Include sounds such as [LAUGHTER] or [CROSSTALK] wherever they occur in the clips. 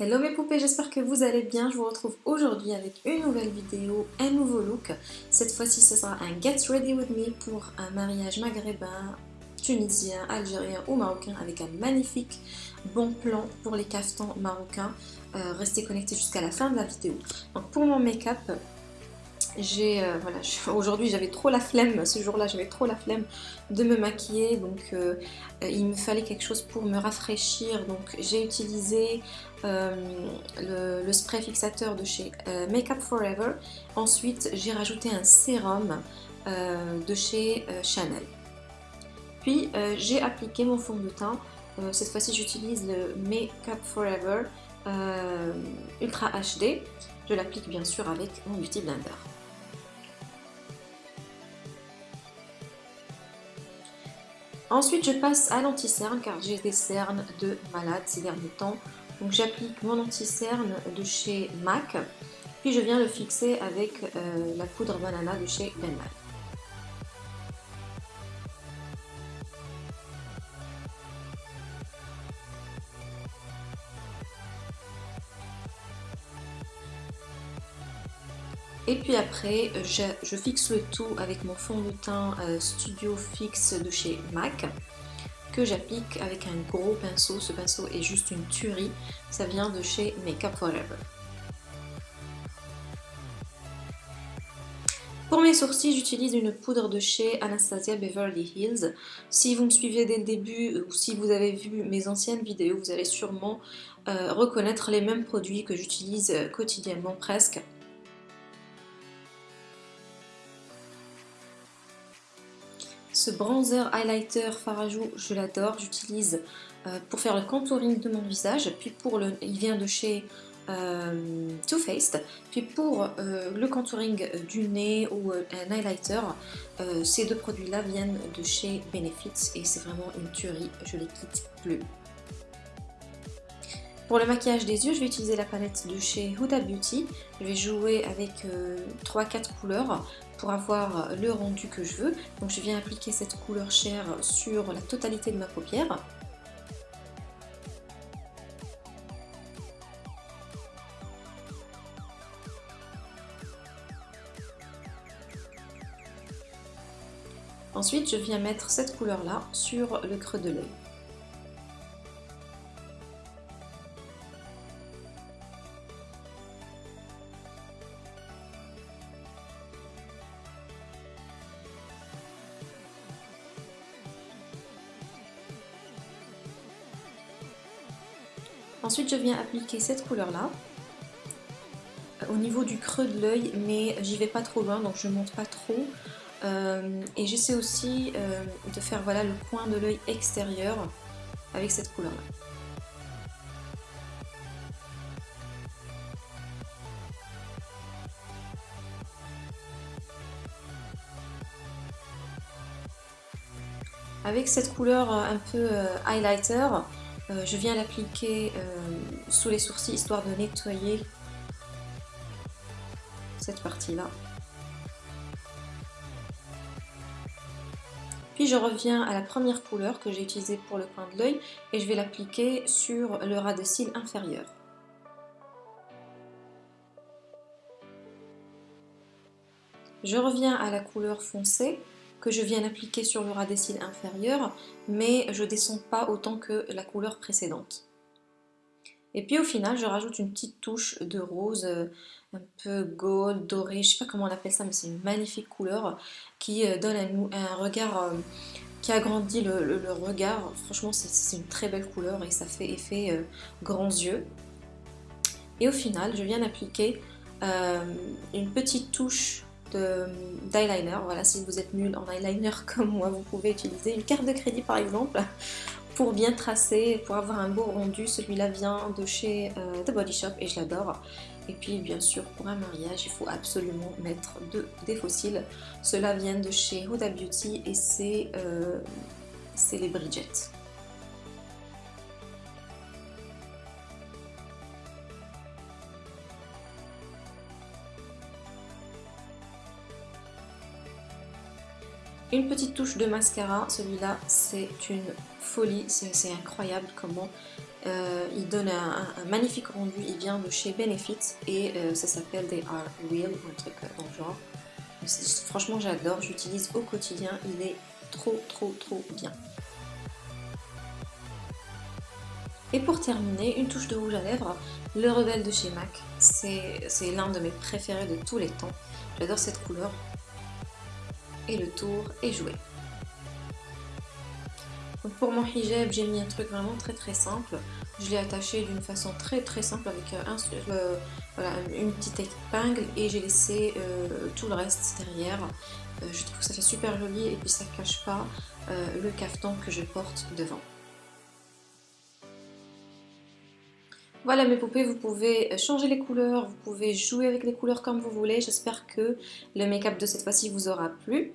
Hello mes poupées, j'espère que vous allez bien. Je vous retrouve aujourd'hui avec une nouvelle vidéo, un nouveau look. Cette fois-ci, ce sera un Get Ready With Me pour un mariage maghrébin, tunisien, algérien ou marocain avec un magnifique bon plan pour les caftans marocains. Euh, restez connectés jusqu'à la fin de la vidéo. Pour mon make-up, euh, aujourd'hui j'avais trop la flemme ce jour là j'avais trop la flemme de me maquiller donc euh, euh, il me fallait quelque chose pour me rafraîchir. Donc j'ai utilisé le, spray fixateur de chez Makeup Forever. Ensuite j'ai rajouté un sérum de chez Chanel. Puis j'ai appliqué mon fond de teint. Cette fois-ci j'utilise le Makeup Forever Ultra HD je l'applique bien sûr avec mon Beauty Blender Ensuite, je passe à l'anti-cerne car j'ai des cernes de malade ces derniers temps. Donc j'applique mon anti-cerne de chez MAC, puis je viens le fixer avec euh, la poudre banana de chez Benmal. Et puis après, je, fixe le tout avec mon fond de teint euh, Studio Fix de chez MAC que j'applique avec un gros pinceau. Ce pinceau est juste une tuerie. Ça vient de chez Makeup Forever. Pour mes sourcils, j'utilise une poudre de chez Anastasia Beverly Hills. Si vous me suivez dès le début ou si vous avez vu mes anciennes vidéos, vous allez sûrement euh, reconnaître les mêmes produits que j'utilise euh, quotidiennement presque. Ce bronzer highlighter Farajou, je l'adore, j'utilise euh, pour faire le contouring de mon visage, puis pour le, il vient de chez euh, Too Faced, puis pour euh, le contouring du nez ou un highlighter, ces deux produits-là viennent de chez Benefits et c'est vraiment une tuerie, je les quitte plus. Pour le maquillage des yeux, je vais utiliser la palette de chez Huda Beauty. Je vais jouer avec 3-4 couleurs pour avoir le rendu que je veux. Donc je viens appliquer cette couleur chair sur la totalité de ma paupière. Ensuite, je viens mettre cette couleur-là sur le creux de l'œil. Ensuite, je viens appliquer cette couleur-là au niveau du creux de l'œil, mais j'y vais pas trop loin, donc je monte pas trop. Euh, et j'essaie aussi euh, de faire voilà, le coin de l'œil extérieur avec cette couleur-là. Avec cette couleur euh, un peu highlighter, euh, je viens l'appliquer euh, sous les sourcils histoire de nettoyer cette partie-là. Puis je reviens à la première couleur que j'ai utilisée pour le coin de l'œil et je vais l'appliquer sur le ras de cils inférieur. Je reviens à la couleur foncée que je viens appliquer sur le ras des cils inférieur, mais je descends pas autant que la couleur précédente. Et puis au final, je rajoute une petite touche de rose, euh, un peu gold, doré, je sais pas comment on appelle ça, mais c'est une magnifique couleur qui euh, donne un, un regard, euh, qui agrandit le, regard. Franchement, c'est une très belle couleur et ça fait effet grands yeux. Et au final, je viens appliquer une petite touche d'eyeliner. Voilà, si vous êtes nul en eyeliner [LAUGHS] comme moi, vous pouvez utiliser une carte de crédit par exemple pour bien tracer, pour avoir un beau rendu. Celui-là vient de chez euh, The Body Shop et je l'adore. Et puis bien sûr pour un mariage il faut absolument mettre de, des fossiles. Cela vient de chez Huda Beauty et c'est euh, les Bridget. Une petite touche de mascara, celui-là c'est une folie, c'est incroyable comment il donne un, magnifique rendu, il vient de chez Benefit et ça s'appelle They Are Real ou un truc dans le genre. Franchement j'adore, j'utilise au quotidien, il est trop trop trop bien. Et pour terminer, une touche de rouge à lèvres, le Rebelle de chez MAC. C'est l'un de mes préférés de tous les temps. J'adore cette couleur. Et le tour est joué. pour mon hijab, j'ai mis un truc vraiment très très simple. Je l'ai attaché d'une façon très très simple avec un, euh, une petite épingle et j'ai laissé euh, tout le reste derrière. Euh, je trouve que ça fait super joli et puis ça cache pas le cafetan que je porte devant. Voilà mes poupées, vous pouvez changer les couleurs, vous pouvez jouer avec les couleurs comme vous voulez. J'espère que le make-up de cette fois-ci vous aura plu.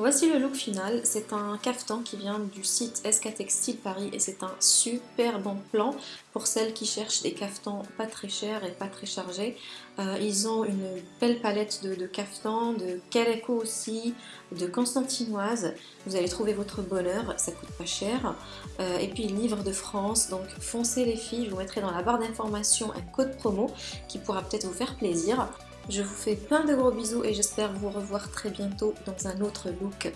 Voici le look final, c'est un caftan qui vient du site SK Textile Paris et c'est un super bon plan pour celles qui cherchent des caftans pas très chers et pas très chargés. Euh, ils ont une belle palette de, de caftans, de Caleco aussi, de Constantinoise. Vous allez trouver votre bonheur, ça coûte pas cher. Euh, et puis livre de France, donc foncez les filles, je vous mettrai dans la barre d'informations un code promo qui pourra peut-être vous faire plaisir. Je vous fais plein de gros bisous et j'espère vous revoir très bientôt dans un autre look.